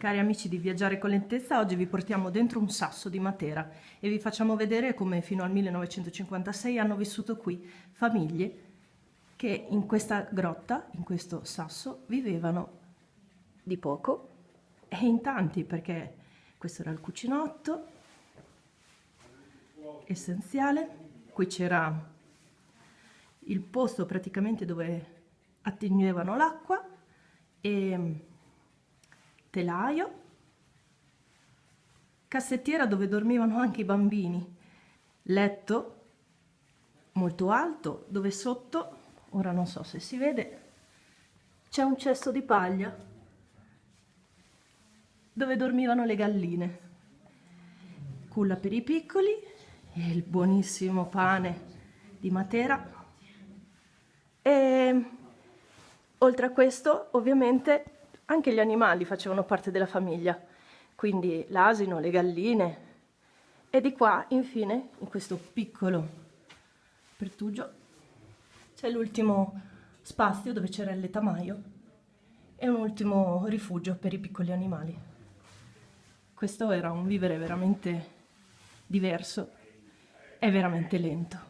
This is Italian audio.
Cari amici di Viaggiare con Lentezza, oggi vi portiamo dentro un sasso di Matera e vi facciamo vedere come fino al 1956 hanno vissuto qui famiglie che in questa grotta, in questo sasso, vivevano di poco e in tanti perché questo era il cucinotto essenziale, qui c'era il posto praticamente dove attingevano l'acqua e telaio, cassettiera dove dormivano anche i bambini, letto molto alto dove sotto, ora non so se si vede, c'è un cesto di paglia dove dormivano le galline, culla per i piccoli e il buonissimo pane di Matera. E oltre a questo ovviamente anche gli animali facevano parte della famiglia, quindi l'asino, le galline. E di qua, infine, in questo piccolo pertugio, c'è l'ultimo spazio dove c'era il letamaio e un ultimo rifugio per i piccoli animali. Questo era un vivere veramente diverso e veramente lento.